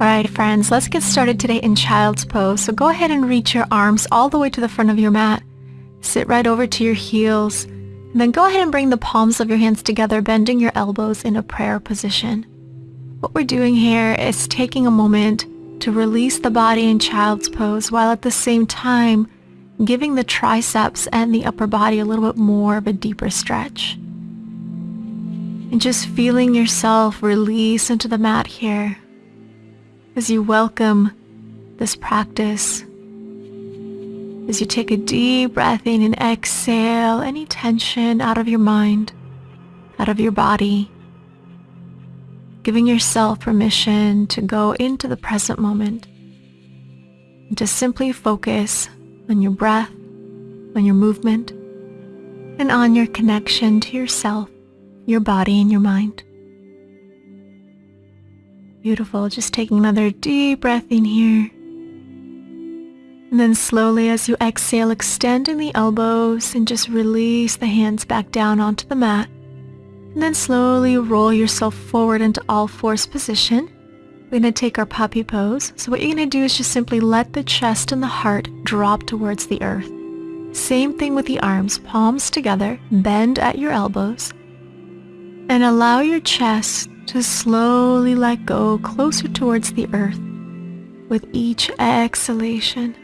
Alright friends, let's get started today in child's pose. So go ahead and reach your arms all the way to the front of your mat. Sit right over to your heels. And then go ahead and bring the palms of your hands together, bending your elbows in a prayer position. What we're doing here is taking a moment to release the body in child's pose while at the same time giving the triceps and the upper body a little bit more of a deeper stretch. And just feeling yourself release into the mat here as you welcome this practice. As you take a deep breath in and exhale any tension out of your mind, out of your body, giving yourself permission to go into the present moment and to simply focus on your breath, on your movement, and on your connection to yourself your body and your mind. Beautiful. Just taking another deep breath in here. And then slowly as you exhale, extending the elbows and just release the hands back down onto the mat. And then slowly roll yourself forward into all fours position. We're going to take our puppy pose. So what you're going to do is just simply let the chest and the heart drop towards the earth. Same thing with the arms, palms together, bend at your elbows, and allow your chest to slowly let go closer towards the earth with each exhalation.